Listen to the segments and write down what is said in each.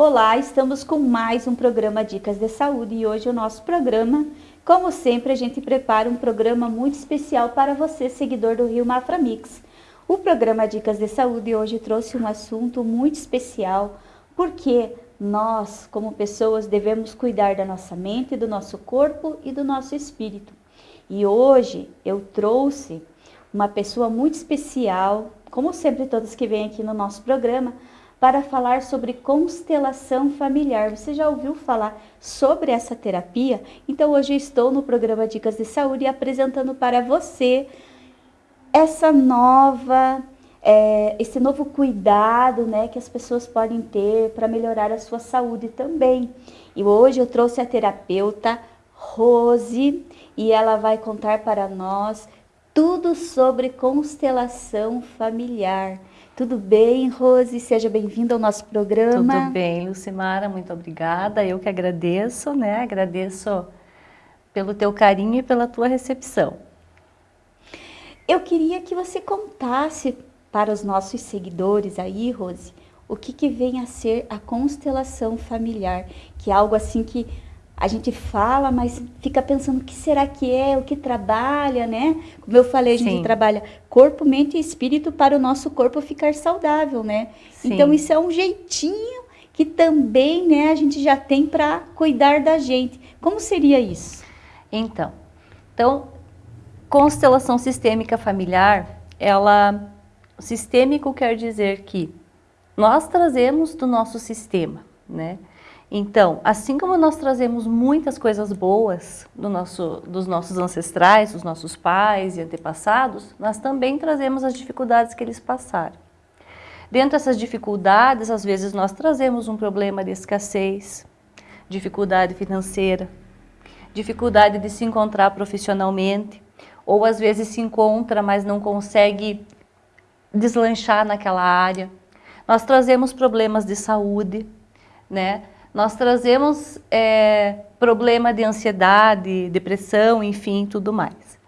Olá, estamos com mais um programa Dicas de Saúde e hoje o nosso programa, como sempre, a gente prepara um programa muito especial para você, seguidor do Rio Mafra Mix. O programa Dicas de Saúde hoje trouxe um assunto muito especial, porque nós, como pessoas, devemos cuidar da nossa mente, do nosso corpo e do nosso espírito. E hoje eu trouxe uma pessoa muito especial, como sempre todas que vêm aqui no nosso programa, para falar sobre constelação familiar. Você já ouviu falar sobre essa terapia? Então hoje eu estou no programa Dicas de Saúde apresentando para você essa nova, é, esse novo cuidado né, que as pessoas podem ter para melhorar a sua saúde também. E hoje eu trouxe a terapeuta Rose e ela vai contar para nós tudo sobre constelação familiar. Tudo bem, Rose? Seja bem-vinda ao nosso programa. Tudo bem, Lucimara, muito obrigada. Eu que agradeço, né? Agradeço pelo teu carinho e pela tua recepção. Eu queria que você contasse para os nossos seguidores aí, Rose, o que, que vem a ser a constelação familiar, que é algo assim que a gente fala, mas fica pensando o que será que é, o que trabalha, né? Como eu falei, a gente Sim. trabalha corpo, mente e espírito para o nosso corpo ficar saudável, né? Sim. Então isso é um jeitinho que também, né, a gente já tem para cuidar da gente. Como seria isso? Então, então constelação sistêmica familiar, ela sistêmico quer dizer que nós trazemos do nosso sistema, né? Então, assim como nós trazemos muitas coisas boas do nosso, dos nossos ancestrais, dos nossos pais e antepassados, nós também trazemos as dificuldades que eles passaram. Dentro dessas dificuldades, às vezes nós trazemos um problema de escassez, dificuldade financeira, dificuldade de se encontrar profissionalmente, ou às vezes se encontra, mas não consegue deslanchar naquela área. Nós trazemos problemas de saúde, né? Nós trazemos é, problema de ansiedade, depressão, enfim, tudo mais.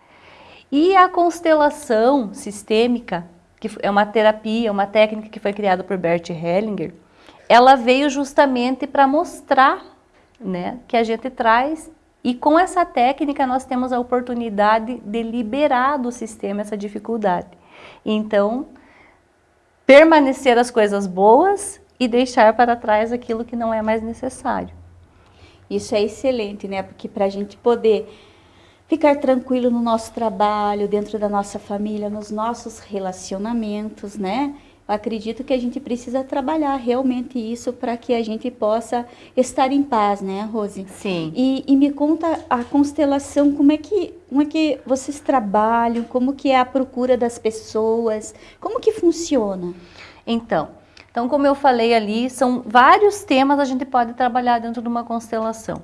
E a constelação sistêmica, que é uma terapia, uma técnica que foi criada por Bert Hellinger, ela veio justamente para mostrar né, que a gente traz e com essa técnica nós temos a oportunidade de liberar do sistema essa dificuldade. Então, permanecer as coisas boas e deixar para trás aquilo que não é mais necessário. Isso é excelente, né? Porque para a gente poder ficar tranquilo no nosso trabalho, dentro da nossa família, nos nossos relacionamentos, né? Eu acredito que a gente precisa trabalhar realmente isso para que a gente possa estar em paz, né, Rose? Sim. E, e, me conta a constelação, como é que como é que vocês trabalham, como que é a procura das pessoas, como que funciona? Então, então, como eu falei ali, são vários temas a gente pode trabalhar dentro de uma constelação.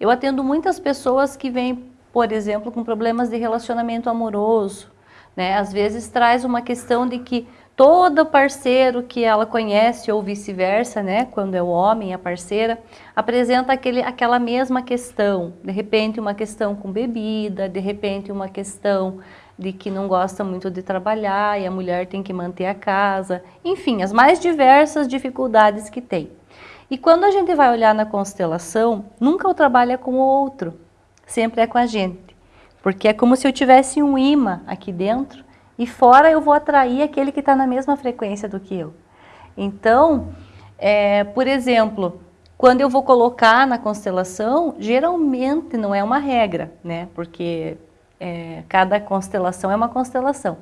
Eu atendo muitas pessoas que vêm, por exemplo, com problemas de relacionamento amoroso, né? Às vezes traz uma questão de que todo parceiro que ela conhece ou vice-versa, né, quando é o homem, a parceira, apresenta aquele, aquela mesma questão, de repente uma questão com bebida, de repente uma questão de que não gosta muito de trabalhar e a mulher tem que manter a casa, enfim, as mais diversas dificuldades que tem. E quando a gente vai olhar na constelação, nunca o trabalho é com o outro, sempre é com a gente. Porque é como se eu tivesse um imã aqui dentro e fora eu vou atrair aquele que está na mesma frequência do que eu. Então, é, por exemplo, quando eu vou colocar na constelação, geralmente não é uma regra, né? Porque é, cada constelação é uma constelação,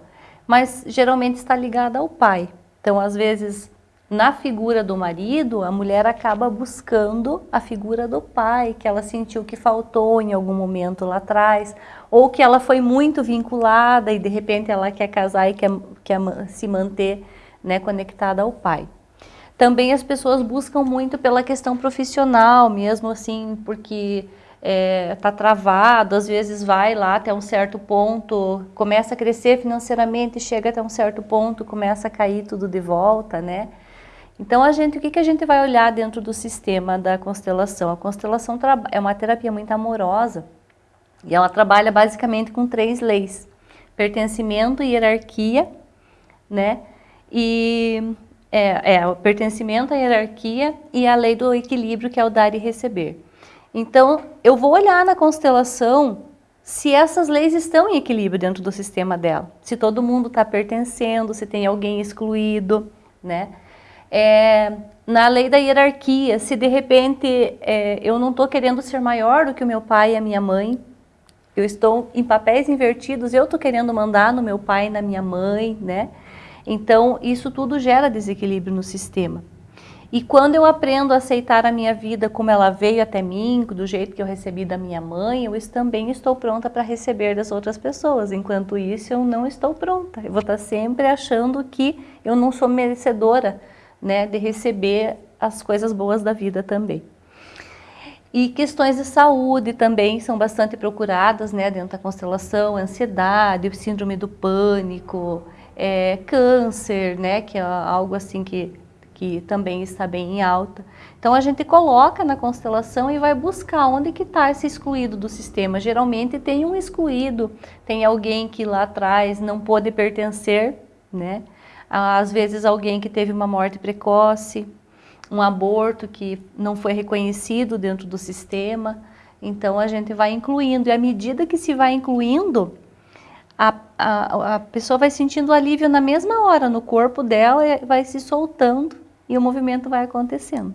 mas geralmente está ligada ao pai. Então, às vezes, na figura do marido, a mulher acaba buscando a figura do pai, que ela sentiu que faltou em algum momento lá atrás, ou que ela foi muito vinculada e de repente ela quer casar e quer, quer se manter né, conectada ao pai. Também as pessoas buscam muito pela questão profissional, mesmo assim, porque está é, travado, às vezes vai lá até um certo ponto, começa a crescer financeiramente, chega até um certo ponto, começa a cair tudo de volta, né? Então, a gente, o que, que a gente vai olhar dentro do sistema da constelação? A constelação é uma terapia muito amorosa e ela trabalha basicamente com três leis. Pertencimento, hierarquia, né? E É, é o pertencimento à hierarquia e a lei do equilíbrio, que é o dar e receber. Então, eu vou olhar na constelação se essas leis estão em equilíbrio dentro do sistema dela. Se todo mundo está pertencendo, se tem alguém excluído, né? É, na lei da hierarquia, se de repente é, eu não estou querendo ser maior do que o meu pai e a minha mãe, eu estou em papéis invertidos, eu estou querendo mandar no meu pai e na minha mãe, né? Então, isso tudo gera desequilíbrio no sistema. E quando eu aprendo a aceitar a minha vida como ela veio até mim, do jeito que eu recebi da minha mãe, eu também estou pronta para receber das outras pessoas. Enquanto isso, eu não estou pronta. Eu vou estar sempre achando que eu não sou merecedora né, de receber as coisas boas da vida também. E questões de saúde também são bastante procuradas né, dentro da constelação, ansiedade, síndrome do pânico, é, câncer, né, que é algo assim que, que também está bem em alta. Então a gente coloca na constelação e vai buscar onde que está esse excluído do sistema. Geralmente tem um excluído, tem alguém que lá atrás não pôde pertencer, né? Às vezes alguém que teve uma morte precoce, um aborto que não foi reconhecido dentro do sistema. Então a gente vai incluindo, e à medida que se vai incluindo, a, a, a pessoa vai sentindo alívio na mesma hora no corpo dela, vai se soltando e o movimento vai acontecendo.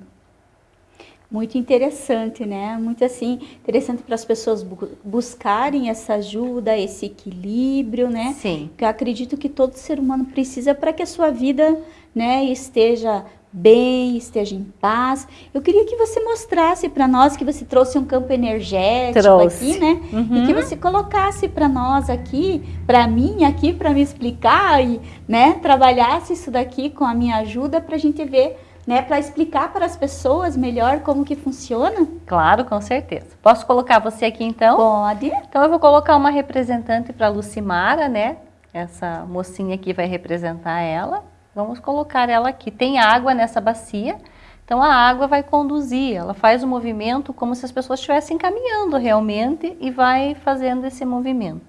Muito interessante, né? Muito assim, interessante para as pessoas bu buscarem essa ajuda, esse equilíbrio, né? Sim. Que eu acredito que todo ser humano precisa para que a sua vida, né, esteja bem, esteja em paz. Eu queria que você mostrasse para nós que você trouxe um campo energético trouxe. aqui, né? Uhum. E que você colocasse para nós aqui, para mim aqui, para me explicar e, né, trabalhasse isso daqui com a minha ajuda para a gente ver, né, para explicar para as pessoas melhor como que funciona. Claro, com certeza. Posso colocar você aqui então? Pode. Então eu vou colocar uma representante para Lucimara, né? Essa mocinha aqui vai representar ela. Vamos colocar ela aqui. Tem água nessa bacia, então a água vai conduzir, ela faz o movimento como se as pessoas estivessem caminhando realmente e vai fazendo esse movimento.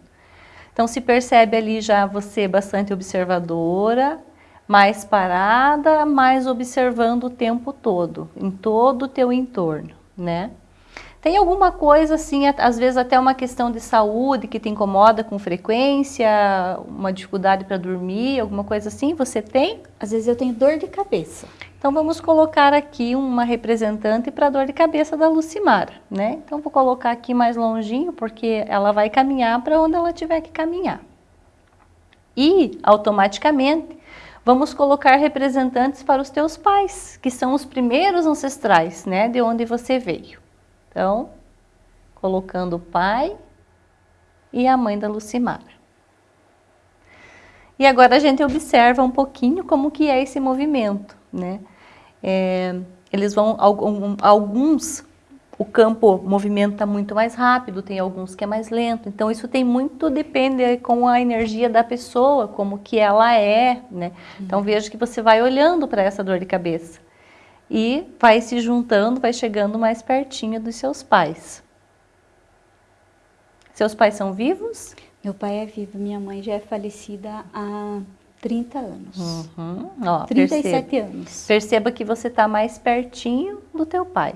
Então se percebe ali já você bastante observadora, mais parada, mais observando o tempo todo, em todo o teu entorno, né? Tem alguma coisa assim, às vezes até uma questão de saúde que te incomoda com frequência, uma dificuldade para dormir, alguma coisa assim? Você tem? Às vezes eu tenho dor de cabeça. Então vamos colocar aqui uma representante para dor de cabeça da Lucimara, né? Então vou colocar aqui mais longinho porque ela vai caminhar para onde ela tiver que caminhar. E automaticamente vamos colocar representantes para os teus pais, que são os primeiros ancestrais, né, de onde você veio. Então, colocando o pai e a mãe da Lucimara. E agora a gente observa um pouquinho como que é esse movimento, né? É, eles vão, alguns, o campo movimenta muito mais rápido, tem alguns que é mais lento, então isso tem muito, depende com a energia da pessoa, como que ela é, né? Então veja que você vai olhando para essa dor de cabeça e vai se juntando, vai chegando mais pertinho dos seus pais. Seus pais são vivos? Meu pai é vivo, minha mãe já é falecida há 30 anos. Uhum. Ó, 37 perceba. anos. Perceba que você está mais pertinho do teu pai.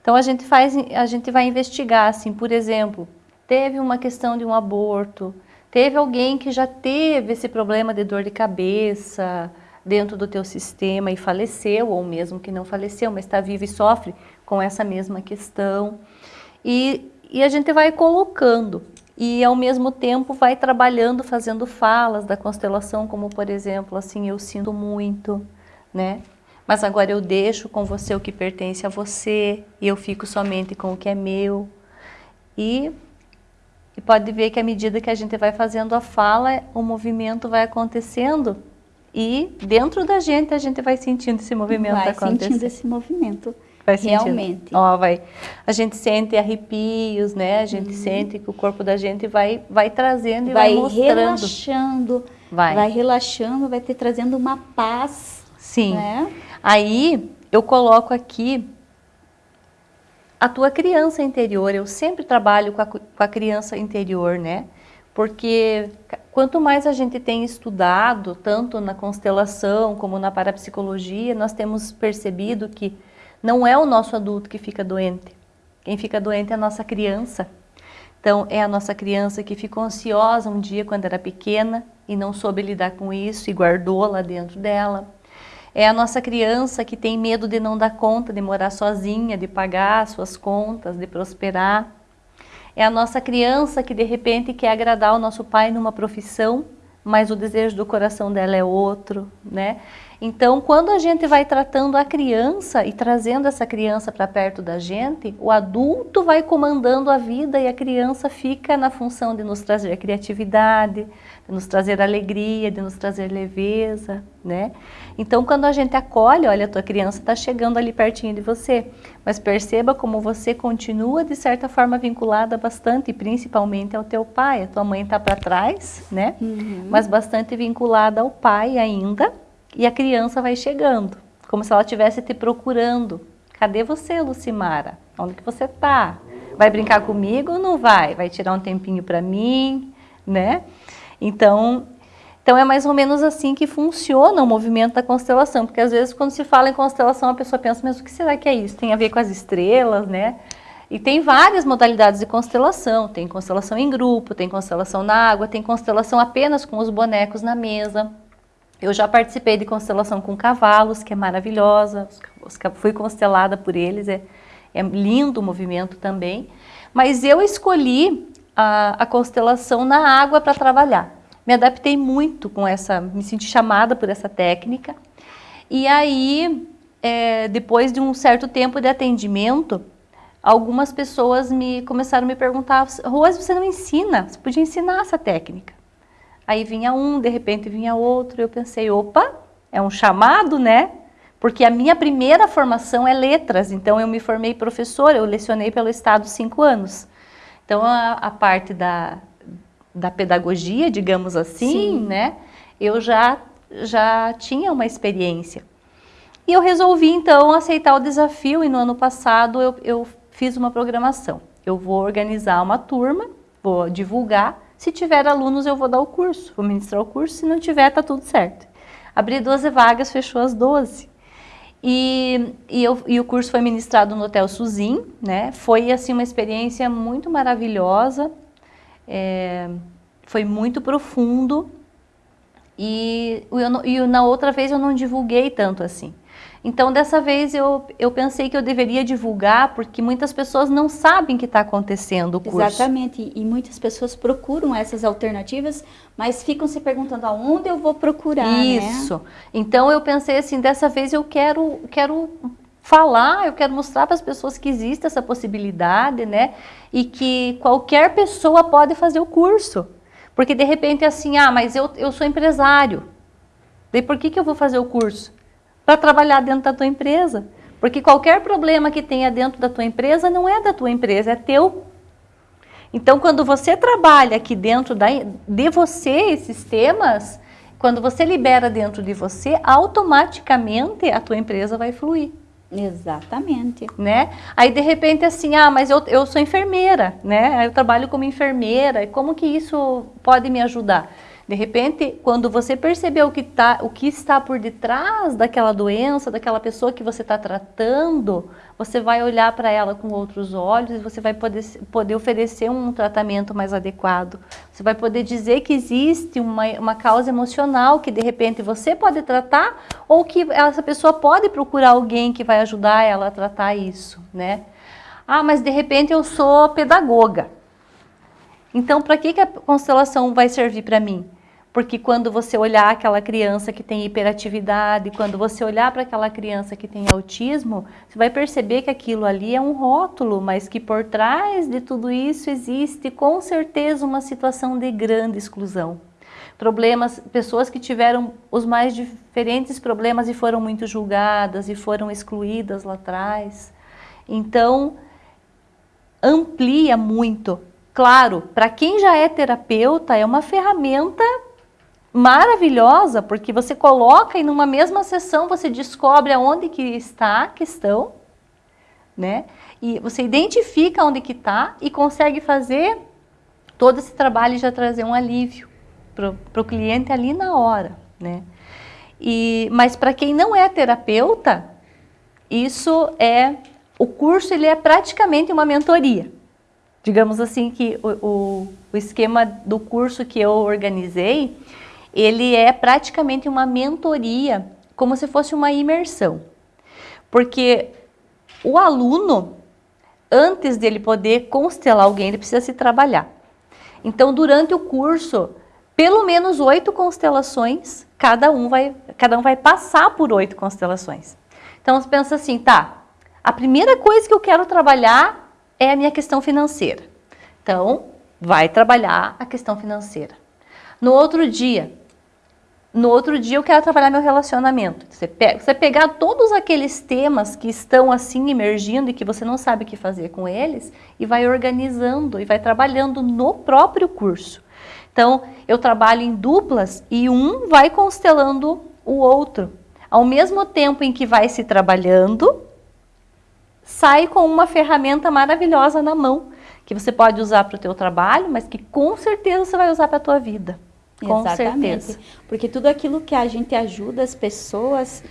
Então a gente faz, a gente vai investigar assim, por exemplo, teve uma questão de um aborto, teve alguém que já teve esse problema de dor de cabeça, dentro do teu sistema e faleceu, ou mesmo que não faleceu, mas está vivo e sofre com essa mesma questão. E, e a gente vai colocando e ao mesmo tempo vai trabalhando, fazendo falas da constelação, como por exemplo, assim, eu sinto muito, né? Mas agora eu deixo com você o que pertence a você e eu fico somente com o que é meu. E, e pode ver que à medida que a gente vai fazendo a fala, o movimento vai acontecendo e dentro da gente a gente vai sentindo esse movimento vai acontecer. Vai sentindo esse movimento. Vai realmente. Ó, vai. A gente sente arrepios, né? A gente uhum. sente que o corpo da gente vai, vai trazendo e vai, vai mostrando. relaxando. Vai. Vai relaxando, vai te trazendo uma paz. Sim. Né? Aí eu coloco aqui a tua criança interior. Eu sempre trabalho com a, com a criança interior, né? Porque quanto mais a gente tem estudado, tanto na constelação como na parapsicologia, nós temos percebido que não é o nosso adulto que fica doente. Quem fica doente é a nossa criança. Então, é a nossa criança que ficou ansiosa um dia quando era pequena e não soube lidar com isso e guardou lá dentro dela. É a nossa criança que tem medo de não dar conta, de morar sozinha, de pagar suas contas, de prosperar. É a nossa criança que de repente quer agradar o nosso pai numa profissão, mas o desejo do coração dela é outro, né? Então, quando a gente vai tratando a criança e trazendo essa criança para perto da gente, o adulto vai comandando a vida e a criança fica na função de nos trazer criatividade, de nos trazer alegria, de nos trazer leveza, né? Então, quando a gente acolhe, olha, a tua criança está chegando ali pertinho de você, mas perceba como você continua, de certa forma, vinculada bastante, principalmente ao teu pai. A tua mãe está para trás, né? Uhum. Mas bastante vinculada ao pai ainda, e a criança vai chegando, como se ela estivesse te procurando. Cadê você, Lucimara? Onde que você está? Vai brincar comigo ou não vai? Vai tirar um tempinho para mim, né? Então, então é mais ou menos assim que funciona o movimento da constelação, porque às vezes quando se fala em constelação a pessoa pensa, mas o que será que é isso? Tem a ver com as estrelas, né? E tem várias modalidades de constelação, tem constelação em grupo, tem constelação na água, tem constelação apenas com os bonecos na mesa. Eu já participei de constelação com cavalos, que é maravilhosa, fui constelada por eles, é, é lindo o movimento também. Mas eu escolhi a, a constelação na água para trabalhar. Me adaptei muito com essa, me senti chamada por essa técnica. E aí, é, depois de um certo tempo de atendimento, algumas pessoas me começaram a me perguntar, Rose, você não ensina? Você podia ensinar essa técnica. Aí vinha um, de repente vinha outro, eu pensei, opa, é um chamado, né? Porque a minha primeira formação é letras, então eu me formei professora, eu lecionei pelo Estado cinco anos. Então a, a parte da, da pedagogia, digamos assim, Sim. né? Eu já, já tinha uma experiência. E eu resolvi então aceitar o desafio e no ano passado eu, eu fiz uma programação. Eu vou organizar uma turma, vou divulgar se tiver alunos, eu vou dar o curso, vou ministrar o curso. Se não tiver, tá tudo certo. Abri 12 vagas, fechou as 12. E, e, eu, e, o curso foi ministrado no Hotel Suzin, né? Foi, assim, uma experiência muito maravilhosa. É, foi muito profundo. E, e na outra vez eu não divulguei tanto assim. Então, dessa vez eu, eu pensei que eu deveria divulgar, porque muitas pessoas não sabem que está acontecendo o curso. Exatamente, e muitas pessoas procuram essas alternativas, mas ficam se perguntando aonde eu vou procurar, né? Isso. Né? Então, eu pensei assim, dessa vez eu quero, quero falar, eu quero mostrar para as pessoas que existe essa possibilidade, né? E que qualquer pessoa pode fazer o curso. Porque de repente é assim, ah, mas eu, eu sou empresário. Daí por que, que eu vou fazer o curso? para trabalhar dentro da tua empresa. Porque qualquer problema que tenha dentro da tua empresa não é da tua empresa, é teu. Então, quando você trabalha aqui dentro da, de você esses temas, quando você libera dentro de você, automaticamente a tua empresa vai fluir. Exatamente. Né? Aí de repente assim, ah, mas eu, eu sou enfermeira, né? Eu trabalho como enfermeira, como que isso pode me ajudar? De repente, quando você perceber o que, tá, o que está por detrás daquela doença, daquela pessoa que você está tratando, você vai olhar para ela com outros olhos e você vai poder, poder oferecer um tratamento mais adequado. Você vai poder dizer que existe uma, uma causa emocional que de repente você pode tratar ou que essa pessoa pode procurar alguém que vai ajudar ela a tratar isso, né? Ah, mas de repente eu sou pedagoga. Então, para que, que a constelação vai servir para mim? Porque quando você olhar aquela criança que tem hiperatividade, quando você olhar para aquela criança que tem autismo, você vai perceber que aquilo ali é um rótulo, mas que por trás de tudo isso existe com certeza uma situação de grande exclusão. Problemas, pessoas que tiveram os mais diferentes problemas e foram muito julgadas e foram excluídas lá atrás. Então, amplia muito Claro, para quem já é terapeuta, é uma ferramenta maravilhosa, porque você coloca e numa mesma sessão você descobre aonde que está a questão, né? E você identifica onde que está e consegue fazer todo esse trabalho já trazer um alívio para o cliente ali na hora, né? E, mas para quem não é terapeuta, isso é o curso ele é praticamente uma mentoria. Digamos assim que o, o, o esquema do curso que eu organizei, ele é praticamente uma mentoria, como se fosse uma imersão. Porque o aluno, antes dele poder constelar alguém, ele precisa se trabalhar. Então, durante o curso, pelo menos oito constelações, cada um vai, cada um vai passar por oito constelações. Então, você pensa assim, tá, a primeira coisa que eu quero trabalhar é a minha questão financeira. Então, vai trabalhar a questão financeira. No outro dia, no outro dia eu quero trabalhar meu relacionamento. Você, pega, você pegar todos aqueles temas que estão assim emergindo e que você não sabe o que fazer com eles e vai organizando e vai trabalhando no próprio curso. Então, eu trabalho em duplas e um vai constelando o outro. Ao mesmo tempo em que vai se trabalhando, sai com uma ferramenta maravilhosa na mão, que você pode usar para o teu trabalho, mas que com certeza você vai usar para a tua vida. Com Exatamente. certeza. Porque tudo aquilo que a gente ajuda as pessoas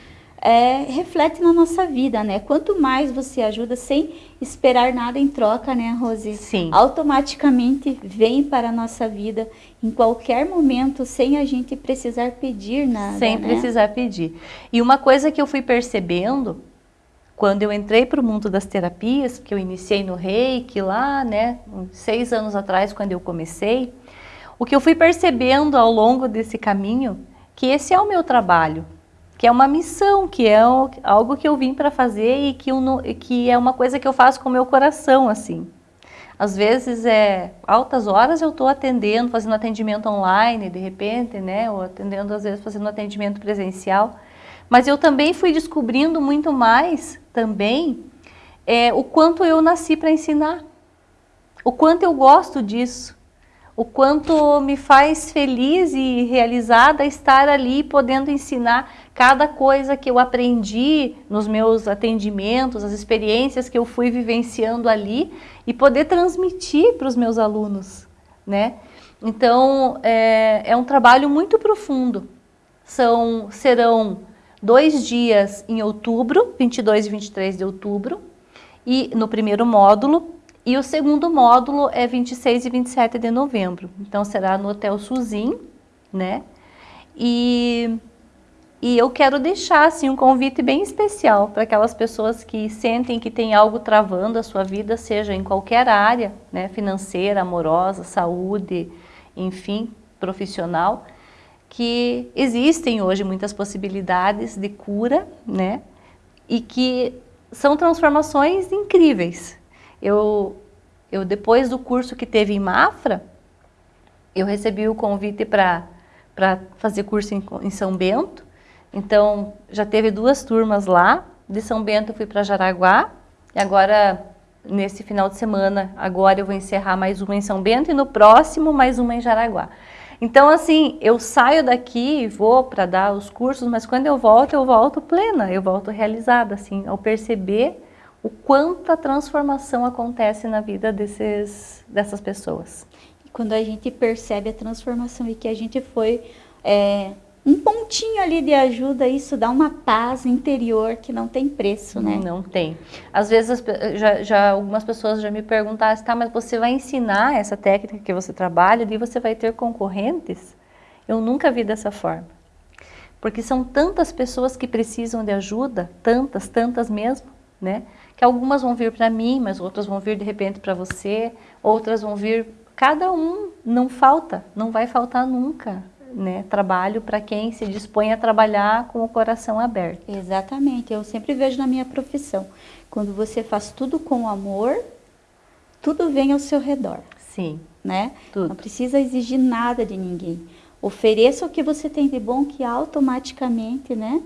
é, reflete na nossa vida, né? Quanto mais você ajuda sem esperar nada em troca, né, Rose? Sim. Automaticamente vem para a nossa vida em qualquer momento, sem a gente precisar pedir nada. Sem né? precisar pedir. E uma coisa que eu fui percebendo quando eu entrei para o mundo das terapias, que eu iniciei no reiki lá, né, seis anos atrás, quando eu comecei, o que eu fui percebendo ao longo desse caminho, que esse é o meu trabalho, que é uma missão, que é algo que eu vim para fazer e que, eu, que é uma coisa que eu faço com o meu coração, assim. Às vezes, é altas horas eu estou atendendo, fazendo atendimento online, de repente, né, ou atendendo, às vezes, fazendo atendimento presencial, mas eu também fui descobrindo muito mais, também, é, o quanto eu nasci para ensinar, o quanto eu gosto disso, o quanto me faz feliz e realizada estar ali podendo ensinar cada coisa que eu aprendi nos meus atendimentos, as experiências que eu fui vivenciando ali e poder transmitir para os meus alunos, né? Então, é, é um trabalho muito profundo. São, serão dois dias em outubro, 22 e 23 de outubro, e no primeiro módulo, e o segundo módulo é 26 e 27 de novembro. Então será no Hotel Suzin, né? E, e eu quero deixar assim um convite bem especial para aquelas pessoas que sentem que tem algo travando a sua vida, seja em qualquer área, né, financeira, amorosa, saúde, enfim, profissional, que existem hoje muitas possibilidades de cura, né? E que são transformações incríveis, eu, eu depois do curso que teve em Mafra, eu recebi o convite para fazer curso em, em São Bento. Então, já teve duas turmas lá. De São Bento fui para Jaraguá. E agora, nesse final de semana, agora eu vou encerrar mais uma em São Bento e no próximo mais uma em Jaraguá. Então, assim, eu saio daqui, vou para dar os cursos, mas quando eu volto, eu volto plena, eu volto realizada, assim, ao perceber o quanto a transformação acontece na vida desses, dessas pessoas. Quando a gente percebe a transformação e que a gente foi é, um pontinho ali de ajuda, isso dá uma paz interior que não tem preço, né? Não tem. Às vezes, já, já algumas pessoas já me perguntaram, tá, mas você vai ensinar essa técnica que você trabalha e você vai ter concorrentes? Eu nunca vi dessa forma. Porque são tantas pessoas que precisam de ajuda, tantas, tantas mesmo, né? Que algumas vão vir para mim, mas outras vão vir de repente para você, outras vão vir, cada um não falta, não vai faltar nunca, né? Trabalho para quem se dispõe a trabalhar com o coração aberto. Exatamente, eu sempre vejo na minha profissão, quando você faz tudo com amor, tudo vem ao seu redor. Sim. Né? Tudo. Não precisa exigir nada de ninguém. Ofereça o que você tem de bom que automaticamente, né?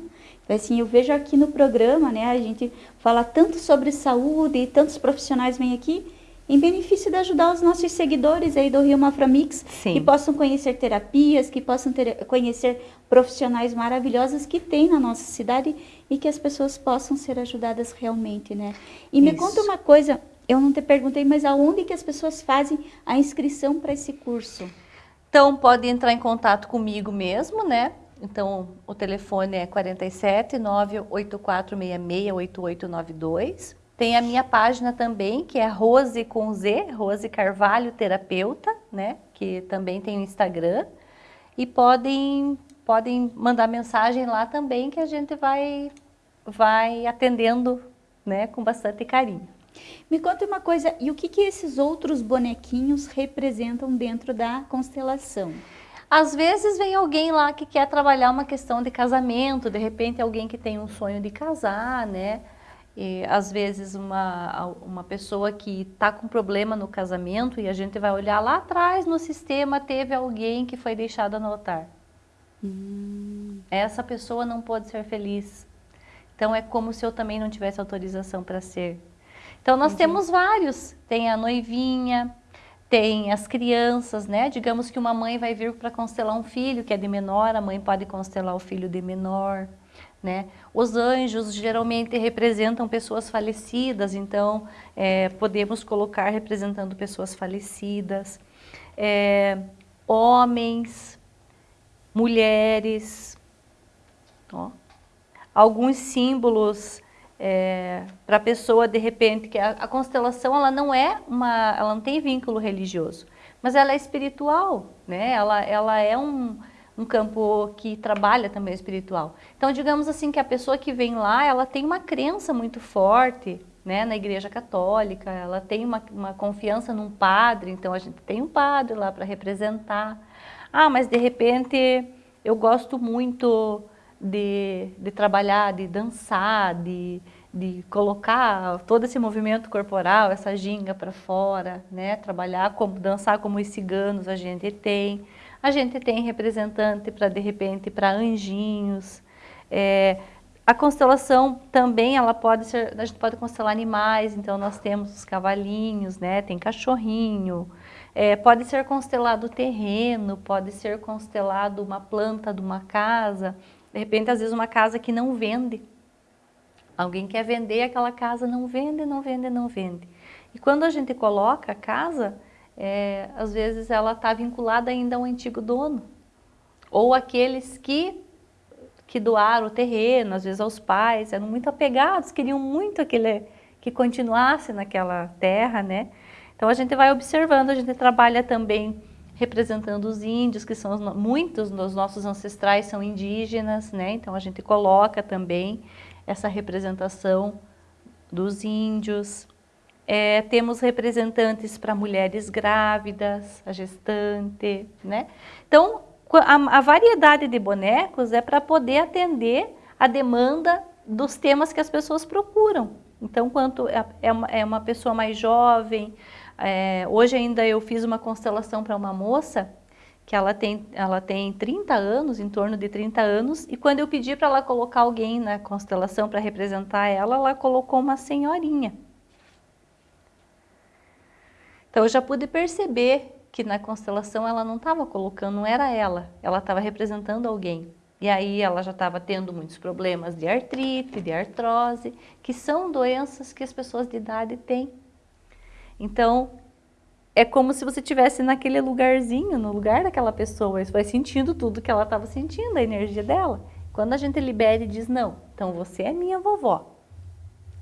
Assim, eu vejo aqui no programa, né, a gente fala tanto sobre saúde e tantos profissionais vêm aqui em benefício de ajudar os nossos seguidores aí do Rio Maframix, Sim. que possam conhecer terapias, que possam ter, conhecer profissionais maravilhosos que tem na nossa cidade e que as pessoas possam ser ajudadas realmente, né? E Isso. me conta uma coisa, eu não te perguntei, mas aonde que as pessoas fazem a inscrição para esse curso? Então, pode entrar em contato comigo mesmo, né? Então, o telefone é 47 98466 8892. Tem a minha página também, que é Rose com Z, Rose Carvalho Terapeuta, né? Que também tem o Instagram. E podem, podem mandar mensagem lá também, que a gente vai, vai atendendo né, com bastante carinho. Me conta uma coisa, e o que, que esses outros bonequinhos representam dentro da constelação? Às vezes vem alguém lá que quer trabalhar uma questão de casamento, de repente alguém que tem um sonho de casar, né? E, às vezes uma, uma pessoa que está com problema no casamento e a gente vai olhar lá atrás no sistema, teve alguém que foi deixado no altar. Hum. Essa pessoa não pode ser feliz. Então é como se eu também não tivesse autorização para ser. Então nós Entendi. temos vários. Tem a noivinha, tem as crianças, né? Digamos que uma mãe vai vir para constelar um filho que é de menor, a mãe pode constelar o filho de menor, né? Os anjos geralmente representam pessoas falecidas, então é, podemos colocar representando pessoas falecidas. É, homens, mulheres, ó. alguns símbolos é, para a pessoa de repente que a, a, constelação ela não é uma ela não tem vínculo religioso mas ela é espiritual né? Ela ela é um, um campo que trabalha também espiritual. Então digamos assim que a pessoa que vem lá ela tem uma crença muito forte né na igreja católica ela tem uma, uma confiança num padre então a gente tem um padre lá para representar. Ah mas de repente eu gosto muito de, de trabalhar, de dançar, de, de colocar todo esse movimento corporal, essa ginga para fora, né? Trabalhar como dançar como os ciganos a gente tem. A gente tem representante para de repente para anjinhos. É, a constelação também ela pode ser, a gente pode constelar animais, então nós temos os cavalinhos, né? Tem cachorrinho. É, pode ser constelado terreno, pode ser constelado uma planta de uma casa. De repente, às vezes, uma casa que não vende. Alguém quer vender aquela casa, não vende, não vende, não vende. E quando a gente coloca a casa, é, às vezes ela está vinculada ainda ao antigo dono. Ou aqueles que, que doaram o terreno, às vezes aos pais, eram muito apegados, queriam muito aquele, que continuasse naquela terra, né? Então a gente vai observando, a gente trabalha também representando os índios, que são muitos dos nossos ancestrais são indígenas, né? Então a gente coloca também essa representação dos índios. É, temos representantes para mulheres grávidas, a gestante, né? Então a, a variedade de bonecos é para poder atender a demanda dos temas que as pessoas procuram. Então, quanto é, é uma, é uma pessoa mais jovem, é, hoje ainda eu fiz uma constelação para uma moça que ela tem, ela tem 30 anos, em torno de 30 anos, e quando eu pedi para ela colocar alguém na constelação para representar ela, ela colocou uma senhorinha. Então eu já pude perceber que na constelação ela não estava colocando, não era ela, ela estava representando alguém. E aí ela já estava tendo muitos problemas de artrite, de artrose, que são doenças que as pessoas de idade têm. Então, é como se você estivesse naquele lugarzinho, no lugar daquela pessoa, você vai sentindo tudo que ela estava sentindo, a energia dela. Quando a gente libera e diz, não, então você é minha vovó,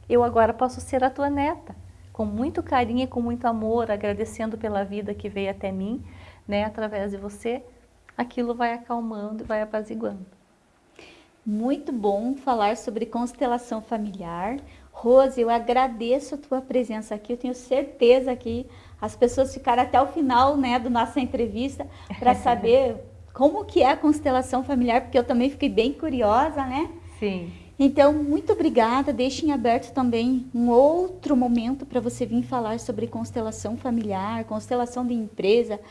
eu agora posso ser a tua neta, com muito carinho e com muito amor, agradecendo pela vida que veio até mim, né, através de você, aquilo vai acalmando e vai apaziguando. Muito bom falar sobre constelação familiar, Rose, eu agradeço a tua presença aqui. Eu tenho certeza que as pessoas ficaram até o final né, da nossa entrevista para saber como que é a constelação familiar, porque eu também fiquei bem curiosa, né? Sim. Então, muito obrigada. Deixem aberto também um outro momento para você vir falar sobre constelação familiar, constelação de empresa,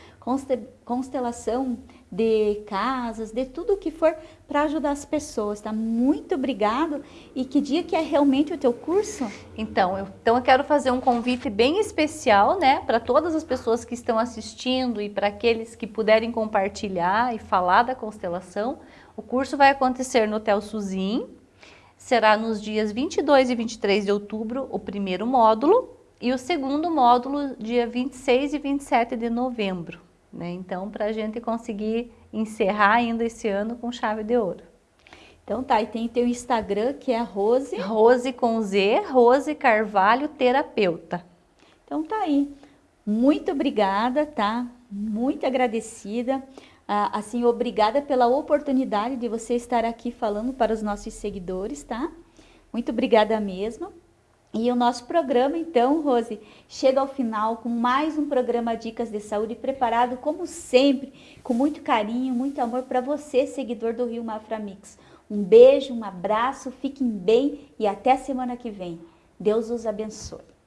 constelação de casas, de tudo o que for para ajudar as pessoas, tá? Muito obrigado. E que dia que é realmente o teu curso? Então, eu, então eu quero fazer um convite bem especial, né, para todas as pessoas que estão assistindo e para aqueles que puderem compartilhar e falar da constelação. O curso vai acontecer no Hotel Suzin, será nos dias 22 e 23 de outubro o primeiro módulo E o segundo módulo, dia 26 e 27 de novembro. Né? Então, para a gente conseguir encerrar ainda esse ano com chave de ouro. Então tá, e tem teu Instagram que é Rose... Rose com Z, Rose Carvalho Terapeuta. Então tá aí. Muito obrigada, tá? Muito agradecida. Ah, assim, obrigada pela oportunidade de você estar aqui falando para os nossos seguidores, tá? Muito obrigada mesmo. E o nosso programa, então, Rose, chega ao final com mais um programa Dicas de Saúde preparado, como sempre, com muito carinho, muito amor para você, seguidor do Rio Mafra Mix. Um beijo, um abraço, fiquem bem e até semana que vem. Deus os abençoe.